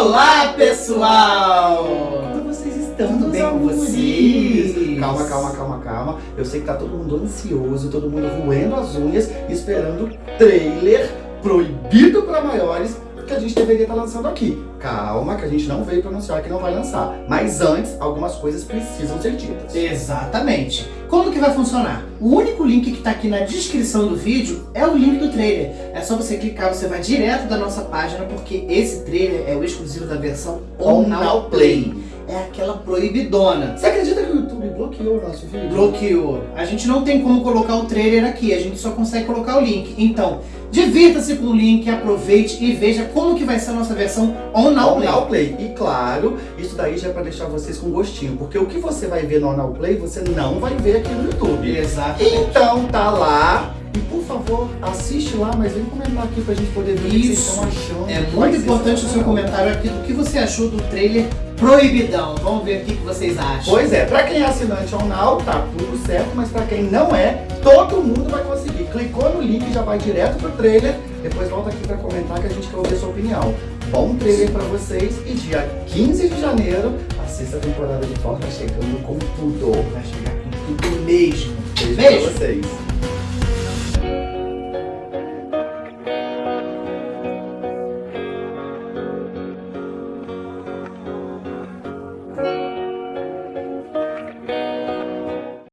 Olá, pessoal! Como vocês estão? Tudo bem com vocês? Calma, calma, calma, calma. Eu sei que tá todo mundo ansioso, todo mundo roendo as unhas, esperando o trailer proibido para maiores que a gente deveria estar lançando aqui. Calma, que a gente não veio para anunciar que não vai lançar. Mas antes, algumas coisas precisam ser ditas. Exatamente. Como que vai funcionar? O único link que está aqui na descrição do vídeo é o link do trailer. É só você clicar, você vai direto da nossa página, porque esse trailer é o exclusivo da versão On Now Play. É aquela proibidona. Você bloqueou o nosso vídeo? Bloqueou. A gente não tem como colocar o trailer aqui, a gente só consegue colocar o link. Então, divirta-se com o link, aproveite e veja como que vai ser a nossa versão On Now Play. On Now Play. E claro, isso daí já é para deixar vocês com gostinho, porque o que você vai ver no On Now Play, você não vai ver aqui no YouTube. Exato. Então tá lá. E por favor, assiste lá, mas vem comentar aqui pra gente poder ver o que vocês estão achando. É muito importante o seu comentário aqui do que você achou do trailer proibidão. Vamos ver o que, vocês acham. Pois é, pra quem é assinante ou não, tá tudo certo, mas pra quem não é, todo mundo vai conseguir. Clicou no link, já vai direto pro trailer, depois volta aqui pra comentar que a gente quer ouvir sua opinião. Bom trailer pra vocês e dia 15 de janeiro, a sexta temporada de Forma chegando com tudo. Vai chegar com tudo mesmo. Beijo, Beijo. pra vocês.